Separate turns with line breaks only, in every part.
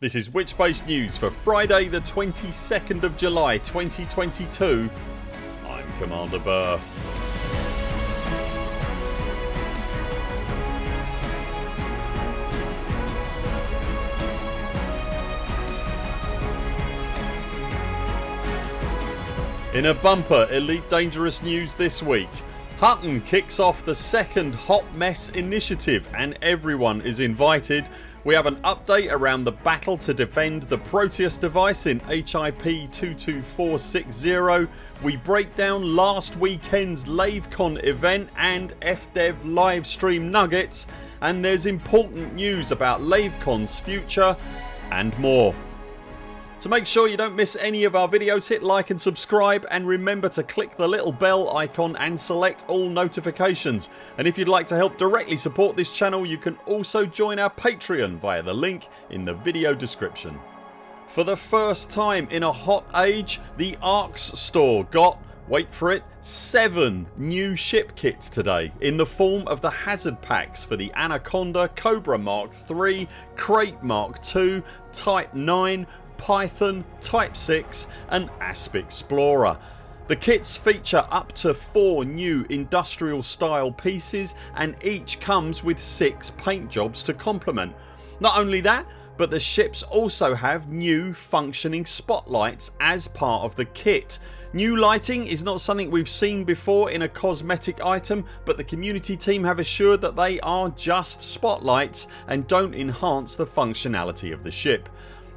This is Witchbase News for Friday the 22nd of July 2022 I'm Commander Burr. In a bumper Elite Dangerous news this week. Hutton kicks off the second Hot Mess initiative and everyone is invited we have an update around the battle to defend the Proteus device in HIP 22460. We break down last weekend's LaveCon event and FDev livestream nuggets and there's important news about LaveCon's future and more. To make sure you don't miss any of our videos hit like and subscribe and remember to click the little bell icon and select all notifications and if you'd like to help directly support this channel you can also join our Patreon via the link in the video description. For the first time in a hot age the ARX store got wait for it 7 new ship kits today in the form of the hazard packs for the Anaconda, Cobra Mark 3, Krait Mark 2, Type 9, Python, Type 6 and ASP Explorer. The kits feature up to 4 new industrial style pieces and each comes with 6 paint jobs to complement. Not only that but the ships also have new functioning spotlights as part of the kit. New lighting is not something we've seen before in a cosmetic item but the community team have assured that they are just spotlights and don't enhance the functionality of the ship.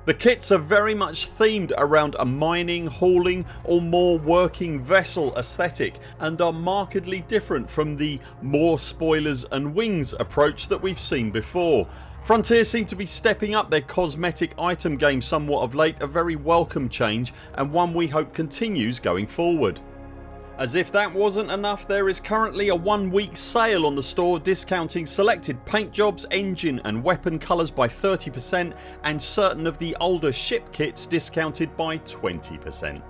The kits are very much themed around a mining, hauling or more working vessel aesthetic and are markedly different from the more spoilers and wings approach that we've seen before. Frontier seem to be stepping up their cosmetic item game somewhat of late, a very welcome change and one we hope continues going forward. As if that wasn't enough there is currently a one week sale on the store discounting selected paint jobs, engine and weapon colours by 30% and certain of the older ship kits discounted by 20%.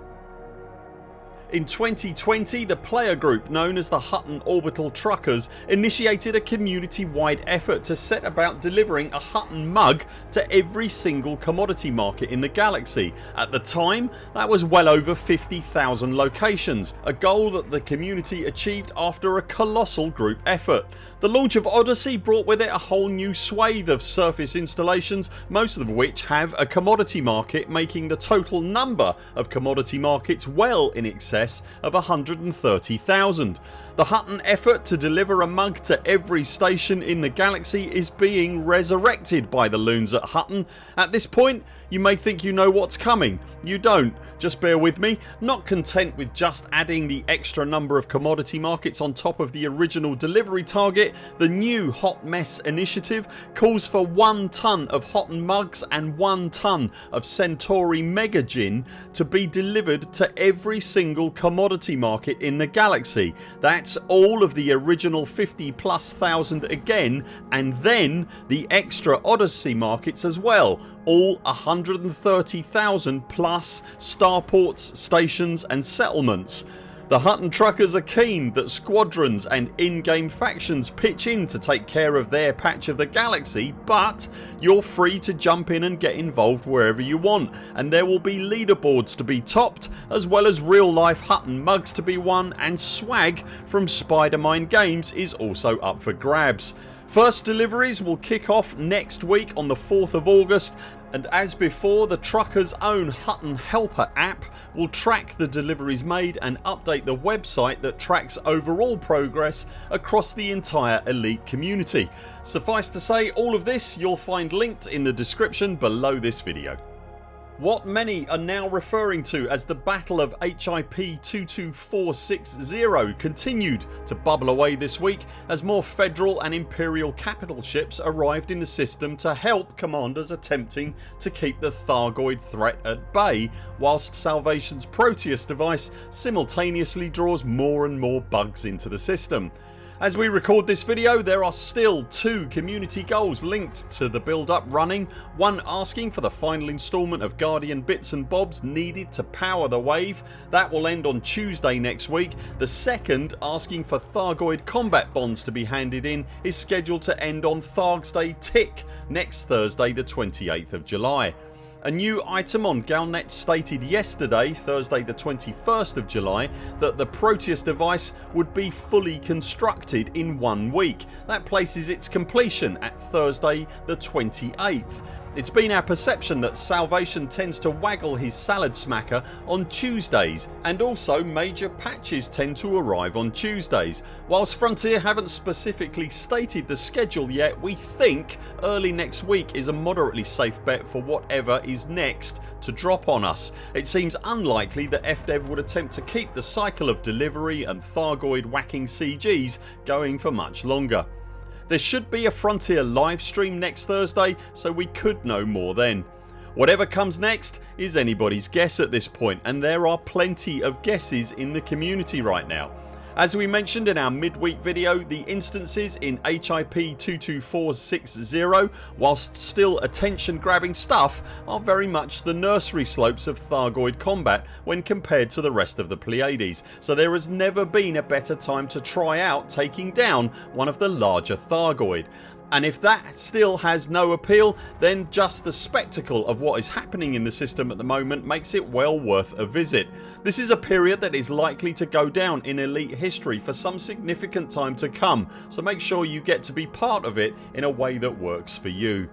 In 2020 the player group known as the Hutton Orbital Truckers initiated a community wide effort to set about delivering a Hutton mug to every single commodity market in the galaxy. At the time that was well over 50,000 locations, a goal that the community achieved after a colossal group effort. The launch of Odyssey brought with it a whole new swathe of surface installations most of which have a commodity market making the total number of commodity markets well in excess of 130,000. The Hutton effort to deliver a mug to every station in the galaxy is being resurrected by the loons at Hutton. At this point you may think you know what's coming. You don't. Just bear with me. Not content with just adding the extra number of commodity markets on top of the original delivery target the new Hot Mess initiative calls for 1 tonne of Hutton mugs and 1 tonne of Centauri Mega Gin to be delivered to every single commodity market in the galaxy. That's all of the original 50 plus thousand again and then the extra Odyssey markets as well all 130,000 plus starports, stations and settlements. The Hutton truckers are keen that squadrons and in-game factions pitch in to take care of their patch of the galaxy but you're free to jump in and get involved wherever you want and there will be leaderboards to be topped as well as real life Hutton mugs to be won and swag from Spidermine Games is also up for grabs. First deliveries will kick off next week on the 4th of August and as before the truckers own Hutton Helper app will track the deliveries made and update the website that tracks overall progress across the entire elite community. Suffice to say all of this you'll find linked in the description below this video. What many are now referring to as the Battle of HIP 22460 continued to bubble away this week as more federal and imperial capital ships arrived in the system to help commanders attempting to keep the Thargoid threat at bay whilst Salvation's Proteus device simultaneously draws more and more bugs into the system. As we record this video there are still two community goals linked to the build up running. One asking for the final instalment of Guardian bits and bobs needed to power the wave. That will end on Tuesday next week. The second asking for Thargoid combat bonds to be handed in is scheduled to end on Thargs Day Tick next Thursday the 28th of July. A new item on Galnet stated yesterday Thursday the 21st of July that the Proteus device would be fully constructed in one week. That places its completion at Thursday the 28th. It's been our perception that Salvation tends to waggle his salad smacker on Tuesdays and also major patches tend to arrive on Tuesdays. Whilst Frontier haven't specifically stated the schedule yet we think early next week is a moderately safe bet for whatever is next to drop on us. It seems unlikely that FDev would attempt to keep the cycle of delivery and Thargoid whacking CGs going for much longer. There should be a Frontier livestream next Thursday so we could know more then. Whatever comes next is anybody's guess at this point and there are plenty of guesses in the community right now. As we mentioned in our midweek video the instances in HIP 22460 whilst still attention grabbing stuff are very much the nursery slopes of Thargoid combat when compared to the rest of the Pleiades. So there has never been a better time to try out taking down one of the larger Thargoid and if that still has no appeal then just the spectacle of what is happening in the system at the moment makes it well worth a visit. This is a period that is likely to go down in Elite history for some significant time to come so make sure you get to be part of it in a way that works for you.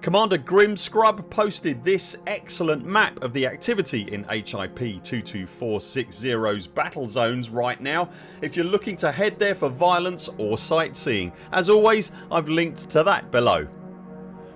Commander Grimscrub posted this excellent map of the activity in HIP 22460's battle zones right now if you're looking to head there for violence or sightseeing. As always I've linked to that below.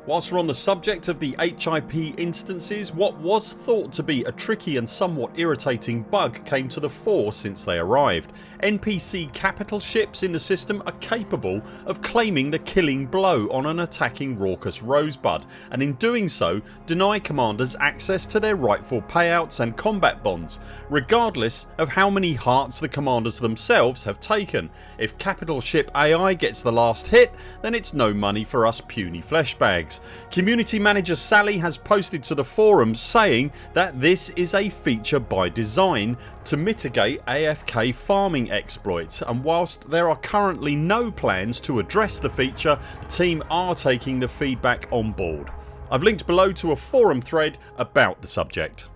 Whilst we're on the subject of the HIP instances what was thought to be a tricky and somewhat irritating bug came to the fore since they arrived. NPC capital ships in the system are capable of claiming the killing blow on an attacking raucous rosebud and in doing so deny commanders access to their rightful payouts and combat bonds regardless of how many hearts the commanders themselves have taken. If capital ship AI gets the last hit then it's no money for us puny fleshbags. Community manager Sally has posted to the forum saying that this is a feature by design to mitigate AFK farming exploits and whilst there are currently no plans to address the feature the team are taking the feedback on board. I've linked below to a forum thread about the subject.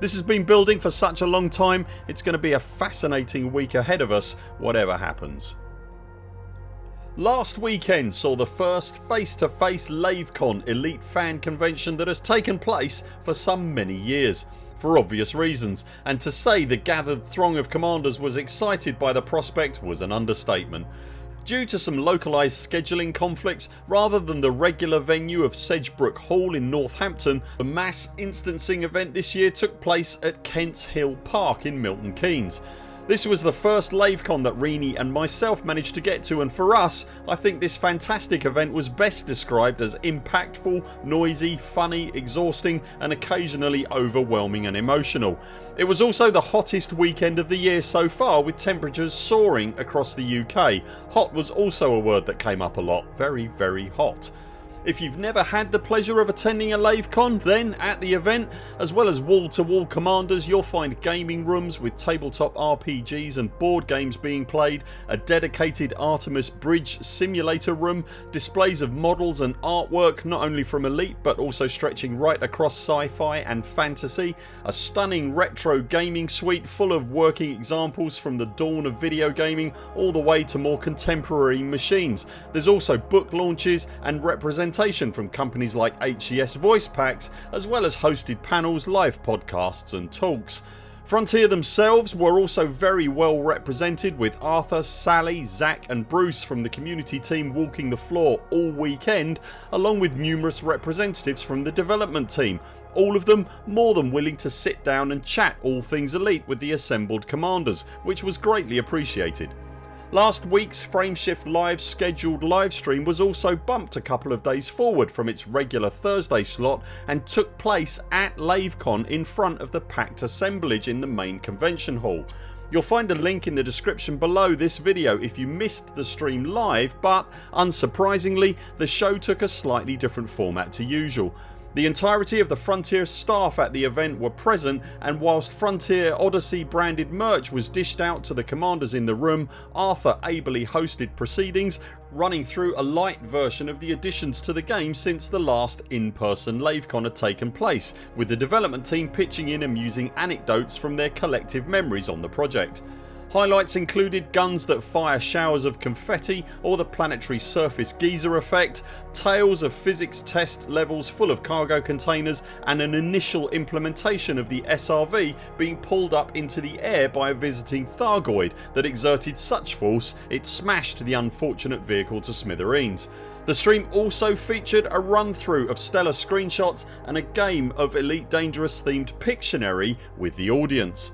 This has been building for such a long time it's going to be a fascinating week ahead of us whatever happens. Last weekend saw the first face to face LaveCon elite fan convention that has taken place for some many years for obvious reasons and to say the gathered throng of commanders was excited by the prospect was an understatement. Due to some localised scheduling conflicts rather than the regular venue of Sedgebrook Hall in Northampton the mass instancing event this year took place at Kents Hill Park in Milton Keynes. This was the first LaveCon that Rini and myself managed to get to and for us I think this fantastic event was best described as impactful, noisy, funny, exhausting and occasionally overwhelming and emotional. It was also the hottest weekend of the year so far with temperatures soaring across the UK. Hot was also a word that came up a lot. Very very hot. If you've never had the pleasure of attending a LaveCon then at the event as well as wall to wall commanders you'll find gaming rooms with tabletop RPGs and board games being played, a dedicated Artemis Bridge simulator room, displays of models and artwork not only from Elite but also stretching right across sci-fi and fantasy, a stunning retro gaming suite full of working examples from the dawn of video gaming all the way to more contemporary machines. There's also book launches and representation from companies like HCS Voice Packs as well as hosted panels, live podcasts and talks. Frontier themselves were also very well represented with Arthur, Sally, Zach and Bruce from the community team walking the floor all weekend along with numerous representatives from the development team all of them more than willing to sit down and chat all things elite with the assembled commanders which was greatly appreciated. Last weeks Frameshift Live scheduled livestream was also bumped a couple of days forward from its regular Thursday slot and took place at LaveCon in front of the packed assemblage in the main convention hall. You'll find a link in the description below this video if you missed the stream live but unsurprisingly the show took a slightly different format to usual. The entirety of the Frontier staff at the event were present and whilst Frontier Odyssey branded merch was dished out to the commanders in the room Arthur ably hosted proceedings running through a light version of the additions to the game since the last in person LaveCon had taken place with the development team pitching in amusing anecdotes from their collective memories on the project. Highlights included guns that fire showers of confetti or the planetary surface geyser effect, tales of physics test levels full of cargo containers and an initial implementation of the SRV being pulled up into the air by a visiting Thargoid that exerted such force it smashed the unfortunate vehicle to smithereens. The stream also featured a run through of stellar screenshots and a game of Elite Dangerous themed Pictionary with the audience.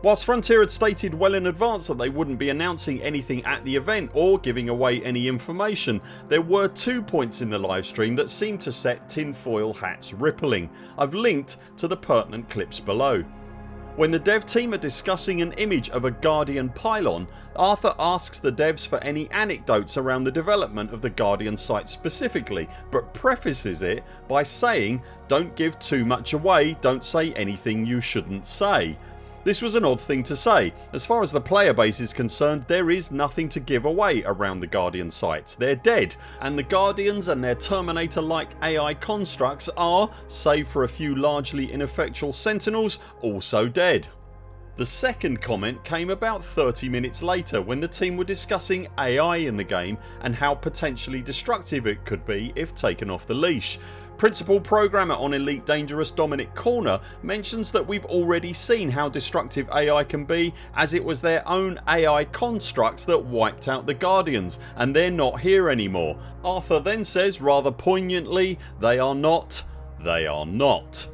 Whilst Frontier had stated well in advance that they wouldn't be announcing anything at the event or giving away any information there were two points in the livestream that seemed to set tinfoil hats rippling. I've linked to the pertinent clips below. When the dev team are discussing an image of a Guardian pylon Arthur asks the devs for any anecdotes around the development of the Guardian site specifically but prefaces it by saying don't give too much away, don't say anything you shouldn't say. This was an odd thing to say. As far as the player base is concerned there is nothing to give away around the Guardian sites. They're dead and the Guardians and their Terminator like AI constructs are, save for a few largely ineffectual sentinels, also dead. The second comment came about 30 minutes later when the team were discussing AI in the game and how potentially destructive it could be if taken off the leash. Principal programmer on Elite Dangerous Dominic Corner mentions that we've already seen how destructive AI can be as it was their own AI constructs that wiped out the Guardians and they're not here anymore. Arthur then says rather poignantly they are not, they are not.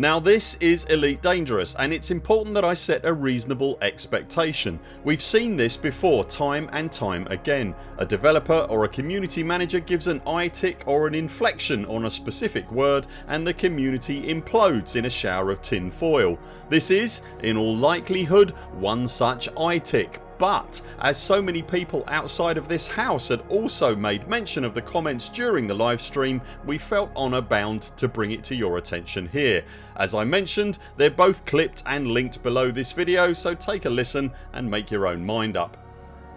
Now this is Elite Dangerous and it's important that I set a reasonable expectation. We've seen this before time and time again. A developer or a community manager gives an eye tick or an inflection on a specific word and the community implodes in a shower of tin foil. This is, in all likelihood, one such eye tick but as so many people outside of this house had also made mention of the comments during the livestream we felt honour bound to bring it to your attention here. As I mentioned they're both clipped and linked below this video so take a listen and make your own mind up.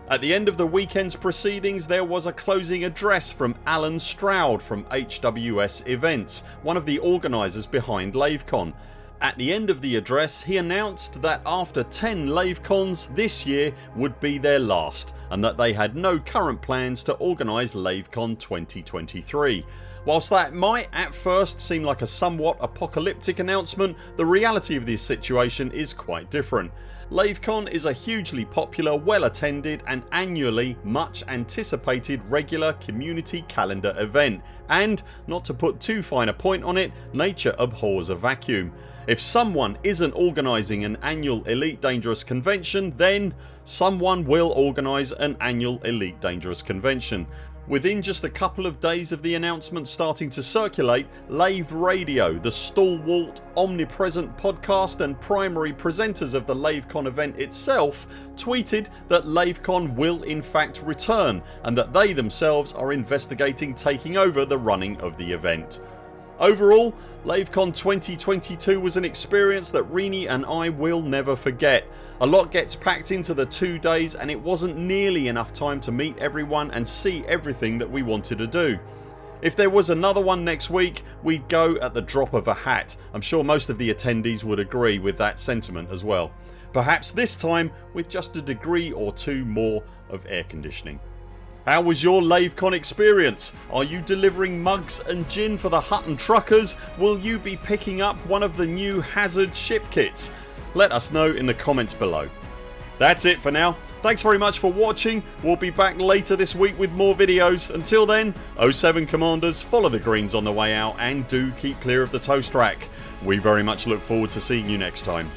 At the end of the weekend's proceedings there was a closing address from Alan Stroud from HWS Events, one of the organisers behind LaveCon at the end of the address he announced that after 10 LaveCons this year would be their last and that they had no current plans to organise LaveCon 2023. Whilst that might at first seem like a somewhat apocalyptic announcement the reality of this situation is quite different. LaveCon is a hugely popular, well attended and annually much anticipated regular community calendar event and, not to put too fine a point on it, nature abhors a vacuum. If someone isn't organising an annual Elite Dangerous convention then someone will organise an annual Elite Dangerous convention. Within just a couple of days of the announcement starting to circulate Lave Radio, the stalwart omnipresent podcast and primary presenters of the LaveCon event itself tweeted that LaveCon will in fact return and that they themselves are investigating taking over the running of the event. Overall LaveCon 2022 was an experience that Rini and I will never forget. A lot gets packed into the two days and it wasn't nearly enough time to meet everyone and see everything that we wanted to do. If there was another one next week we'd go at the drop of a hat. I'm sure most of the attendees would agree with that sentiment as well. Perhaps this time with just a degree or two more of air conditioning. How was your LaveCon experience? Are you delivering mugs and gin for the Hutton truckers? Will you be picking up one of the new Hazard ship kits? Let us know in the comments below. That's it for now. Thanks very much for watching. We'll be back later this week with more videos. Until then 0 7 CMDRs follow the greens on the way out and do keep clear of the toast rack. We very much look forward to seeing you next time.